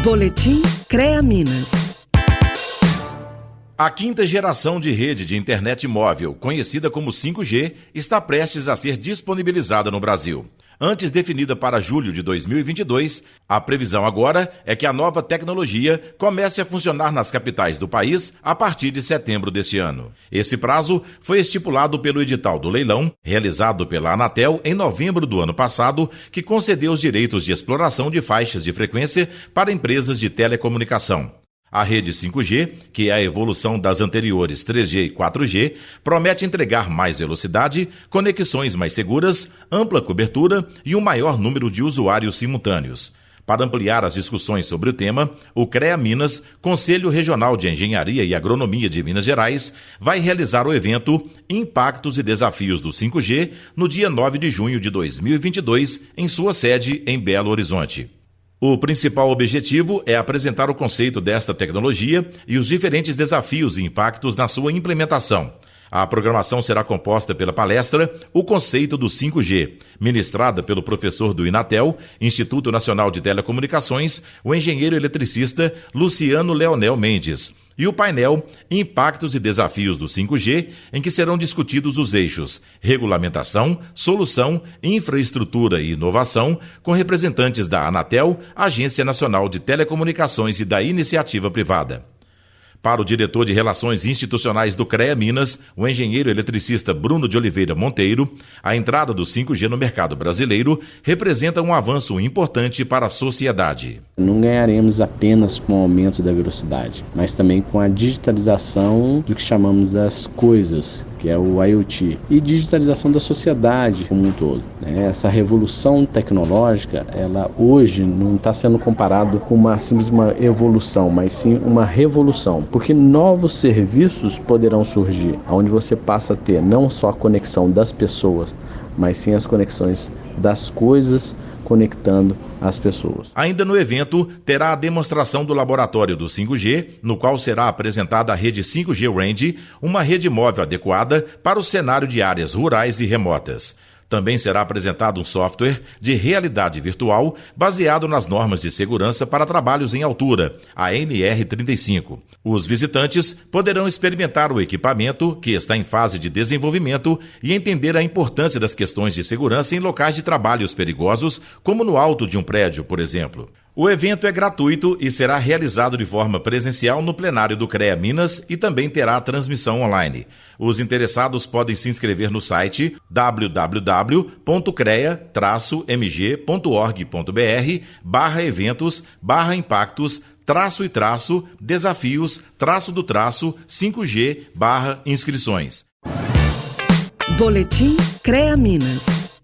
Boletim CREA Minas. A quinta geração de rede de internet móvel, conhecida como 5G, está prestes a ser disponibilizada no Brasil. Antes definida para julho de 2022, a previsão agora é que a nova tecnologia comece a funcionar nas capitais do país a partir de setembro deste ano. Esse prazo foi estipulado pelo edital do leilão, realizado pela Anatel em novembro do ano passado, que concedeu os direitos de exploração de faixas de frequência para empresas de telecomunicação. A rede 5G, que é a evolução das anteriores 3G e 4G, promete entregar mais velocidade, conexões mais seguras, ampla cobertura e um maior número de usuários simultâneos. Para ampliar as discussões sobre o tema, o CREA Minas, Conselho Regional de Engenharia e Agronomia de Minas Gerais, vai realizar o evento Impactos e Desafios do 5G no dia 9 de junho de 2022, em sua sede em Belo Horizonte. O principal objetivo é apresentar o conceito desta tecnologia e os diferentes desafios e impactos na sua implementação. A programação será composta pela palestra O Conceito do 5G, ministrada pelo professor do Inatel, Instituto Nacional de Telecomunicações, o engenheiro eletricista Luciano Leonel Mendes e o painel Impactos e Desafios do 5G, em que serão discutidos os eixos regulamentação, solução, infraestrutura e inovação, com representantes da Anatel, Agência Nacional de Telecomunicações e da iniciativa privada. Para o diretor de Relações Institucionais do CREA Minas, o engenheiro eletricista Bruno de Oliveira Monteiro, a entrada do 5G no mercado brasileiro representa um avanço importante para a sociedade. Não ganharemos apenas com o aumento da velocidade, mas também com a digitalização do que chamamos das coisas, que é o IoT, e digitalização da sociedade como um todo. Né? Essa revolução tecnológica, ela hoje não está sendo comparado com uma simples uma evolução, mas sim uma revolução porque novos serviços poderão surgir, onde você passa a ter não só a conexão das pessoas, mas sim as conexões das coisas conectando as pessoas. Ainda no evento, terá a demonstração do laboratório do 5G, no qual será apresentada a rede 5G Range, uma rede móvel adequada para o cenário de áreas rurais e remotas. Também será apresentado um software de realidade virtual baseado nas normas de segurança para trabalhos em altura, a NR35. Os visitantes poderão experimentar o equipamento, que está em fase de desenvolvimento, e entender a importância das questões de segurança em locais de trabalhos perigosos, como no alto de um prédio, por exemplo. O evento é gratuito e será realizado de forma presencial no plenário do CREA Minas e também terá transmissão online. Os interessados podem se inscrever no site www.crea-mg.org.br barra eventos barra impactos traço e traço desafios traço do traço 5G barra inscrições. Boletim CREA Minas.